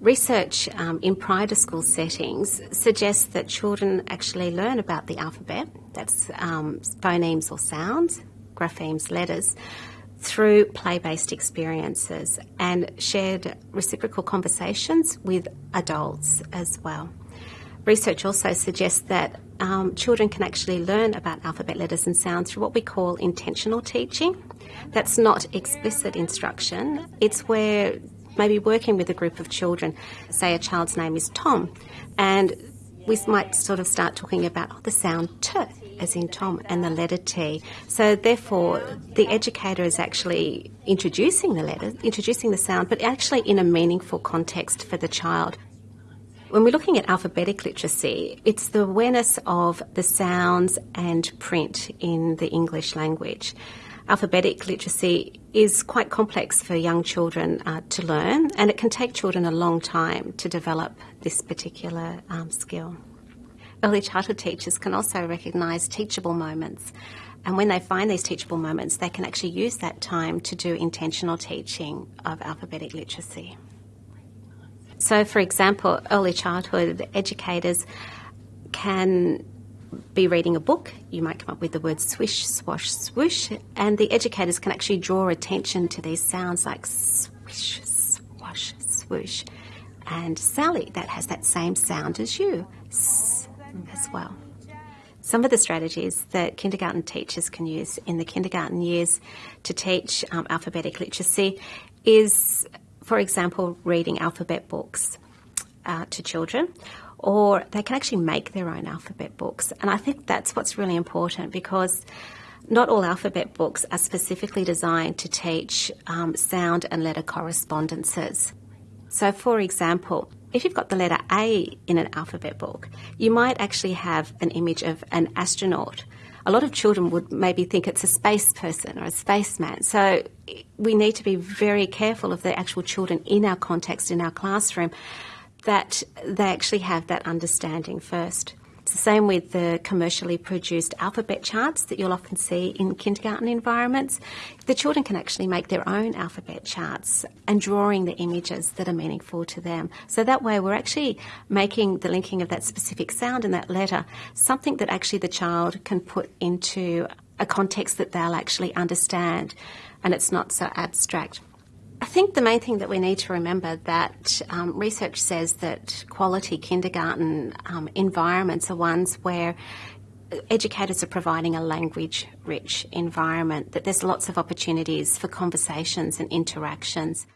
Research um, in to school settings suggests that children actually learn about the alphabet, that's um, phonemes or sounds, graphemes, letters, through play based experiences and shared reciprocal conversations with adults as well. Research also suggests that um, children can actually learn about alphabet letters and sounds through what we call intentional teaching. That's not explicit instruction, it's where maybe working with a group of children, say a child's name is Tom, and we might sort of start talking about oh, the sound T, as in Tom, and the letter T. So therefore, the educator is actually introducing the letter, introducing the sound, but actually in a meaningful context for the child. When we're looking at alphabetic literacy, it's the awareness of the sounds and print in the English language alphabetic literacy is quite complex for young children uh, to learn, and it can take children a long time to develop this particular um, skill. Early childhood teachers can also recognise teachable moments, and when they find these teachable moments, they can actually use that time to do intentional teaching of alphabetic literacy. So, for example, early childhood educators can be reading a book, you might come up with the word swish, swash, swoosh, and the educators can actually draw attention to these sounds like swish, swash, swoosh. And Sally, that has that same sound as you, as well. Some of the strategies that kindergarten teachers can use in the kindergarten years to teach um, alphabetic literacy is, for example, reading alphabet books uh, to children or they can actually make their own alphabet books. And I think that's what's really important because not all alphabet books are specifically designed to teach um, sound and letter correspondences. So, for example, if you've got the letter A in an alphabet book, you might actually have an image of an astronaut. A lot of children would maybe think it's a space person or a spaceman. So we need to be very careful of the actual children in our context, in our classroom, that they actually have that understanding first. It's the same with the commercially produced alphabet charts that you'll often see in kindergarten environments. The children can actually make their own alphabet charts and drawing the images that are meaningful to them. So that way we're actually making the linking of that specific sound and that letter something that actually the child can put into a context that they'll actually understand and it's not so abstract. I think the main thing that we need to remember that um, research says that quality kindergarten um, environments are ones where educators are providing a language rich environment, that there's lots of opportunities for conversations and interactions.